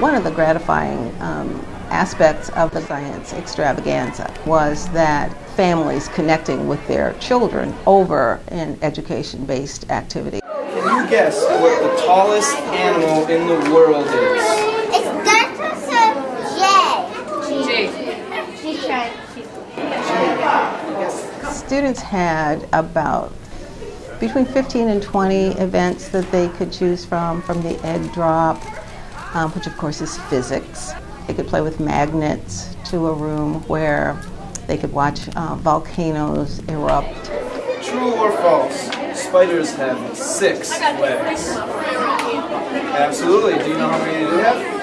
One of the gratifying um, aspects of the science extravaganza was that families connecting with their children over an education-based activity. Can you guess what the tallest animal in the world is? It's Dinosaur J. She's trying. Students had about between 15 and 20 events that they could choose from, from the egg drop, um, which of course is physics. They could play with magnets to a room where they could watch uh, volcanoes erupt. True or false? Spiders have six legs. Absolutely. Do you know how many they have?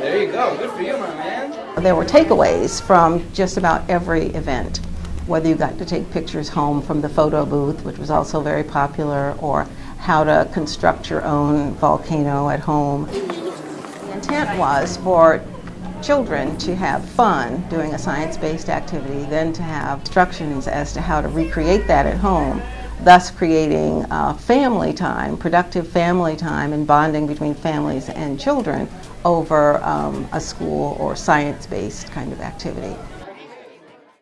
There you go. Good for you, my man. There were takeaways from just about every event, whether you got to take pictures home from the photo booth, which was also very popular, or how to construct your own volcano at home. Intent was for children to have fun doing a science-based activity, then to have instructions as to how to recreate that at home, thus creating uh, family time, productive family time and bonding between families and children over um, a school or science-based kind of activity.